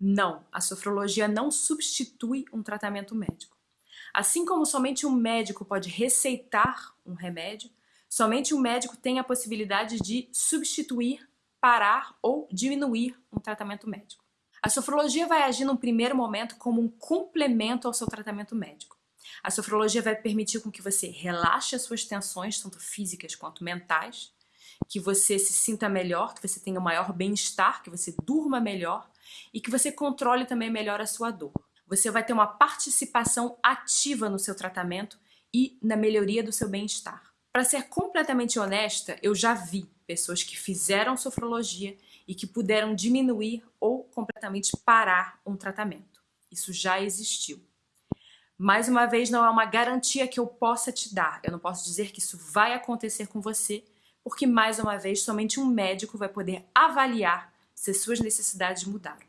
Não, a sofrologia não substitui um tratamento médico. Assim como somente um médico pode receitar um remédio, somente um médico tem a possibilidade de substituir, parar ou diminuir um tratamento médico. A sofrologia vai agir num primeiro momento como um complemento ao seu tratamento médico. A sofrologia vai permitir com que você relaxe as suas tensões, tanto físicas quanto mentais, que você se sinta melhor, que você tenha maior bem-estar, que você durma melhor e que você controle também melhor a sua dor. Você vai ter uma participação ativa no seu tratamento e na melhoria do seu bem-estar. Para ser completamente honesta, eu já vi pessoas que fizeram sofrologia e que puderam diminuir ou completamente parar um tratamento. Isso já existiu. Mais uma vez, não é uma garantia que eu possa te dar. Eu não posso dizer que isso vai acontecer com você, porque mais uma vez, somente um médico vai poder avaliar se suas necessidades mudaram.